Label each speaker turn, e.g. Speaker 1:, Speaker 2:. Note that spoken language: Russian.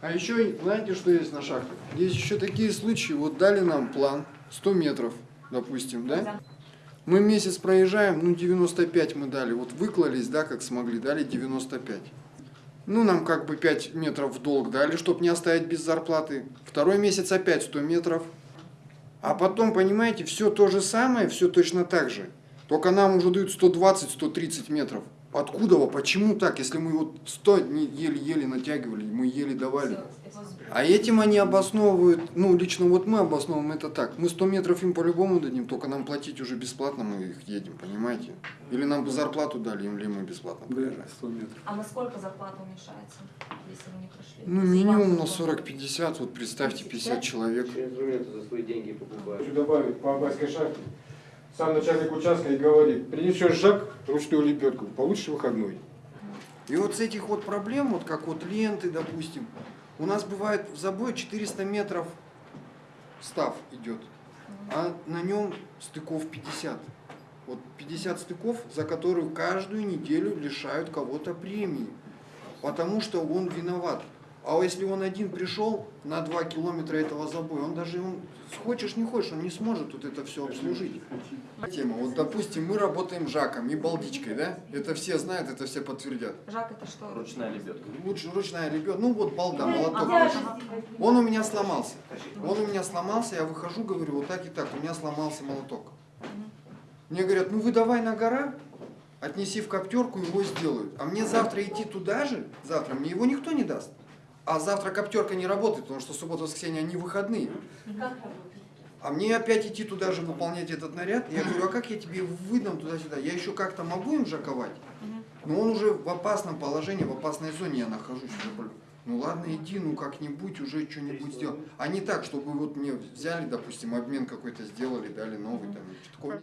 Speaker 1: А еще, знаете, что есть на шахтах? Есть еще такие случаи, вот дали нам план, 100 метров, допустим, да? Мы месяц проезжаем, ну 95 мы дали, вот выклались, да, как смогли, дали 95. Ну, нам как бы 5 метров в долг дали, чтобы не оставить без зарплаты. Второй месяц опять 100 метров. А потом, понимаете, все то же самое, все точно так же. Только нам уже дают 120-130 метров. Откуда, во, почему так, если мы вот 100 не еле-еле натягивали, мы еле давали. А этим они обосновывают, ну, лично вот мы обосновываем это так. Мы 100 метров им по-любому дадим, только нам платить уже бесплатно, мы их едем, понимаете? Или нам бы зарплату дали, или мы бесплатно проезжаем.
Speaker 2: 100 метров.
Speaker 3: А насколько зарплата уменьшается, если вы не прошли?
Speaker 1: Ну, минимум на
Speaker 3: было-
Speaker 1: 40-50, вот представьте, 50
Speaker 3: 50
Speaker 1: человек.
Speaker 4: Инструменты за свои деньги покупают.
Speaker 2: Хочу добавить по Абайской шахте. Сам начальник участка и говорит, принесешь жак, ручную лебедку, получишь выходной.
Speaker 1: И вот с этих вот проблем, вот как вот ленты, допустим, у нас бывает в забое 400 метров став идет, а на нем стыков 50. Вот 50 стыков, за которую каждую неделю лишают кого-то премии, потому что он виноват. А если он один пришел на 2 километра этого забоя, он даже, он, хочешь не хочешь, он не сможет вот это все обслужить. Тема. Вот, допустим, мы работаем жаком и балдичкой, да? Это все знают, это все подтвердят.
Speaker 3: Жак, это что?
Speaker 4: Ручная лебедка.
Speaker 1: Лучше ручная ребенка. Ну вот балда, молоток.
Speaker 3: Ага.
Speaker 1: Он у меня сломался. Он у меня сломался, я выхожу, говорю, вот так и так, у меня сломался молоток. Мне говорят, ну вы давай на гора, отнеси в коптерку, его сделают. А мне завтра идти туда же, завтра мне его никто не даст. А завтра коптерка не работает, потому что суббота, воскресенье, они выходные. А мне опять идти туда же выполнять этот наряд. Я говорю, а как я тебе выдам туда-сюда? Я еще как-то могу им жаковать? Но он уже в опасном положении, в опасной зоне я нахожусь. уже, блин. Ну ладно, иди, ну как-нибудь уже что-нибудь сделал. А не так, чтобы вот мне взяли, допустим, обмен какой-то сделали, дали новый там. что-то такое.